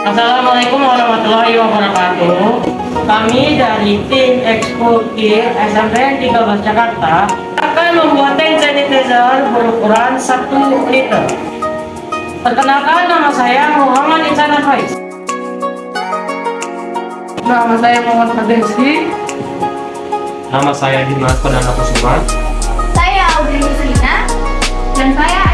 Assalamualaikum warahmatullahi wabarakatuh. Kami dari tim Expo Kir SMPN 13 Jakarta akan membuat hand sanitizer berukuran 1 liter. Perkenalkan nama saya Muhammad Insan Faiz. Nama saya Muhammad Fadesi. Nama saya Dimas Perdana Kusuma. Saya Audrey Musrina Dan saya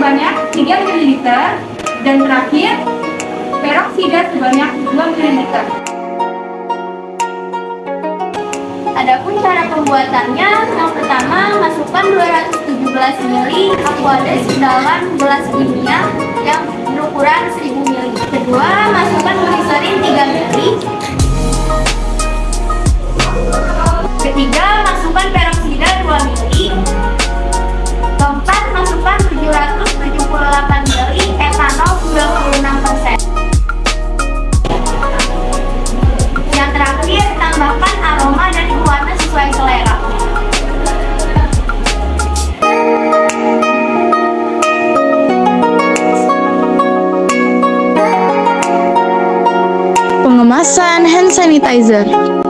sebanyak 3 ml dan terakhir peroksida sebanyak 2 ml Adapun cara pembuatannya, yang pertama masukkan 217 ml aquades dalam gelas kimia yang berukuran 1000 ml. Kedua, masukkan gliserin 3 ml. Pengemasan hand sanitizer.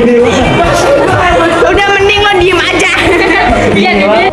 Udah mending lo diem aja. Iya, iya.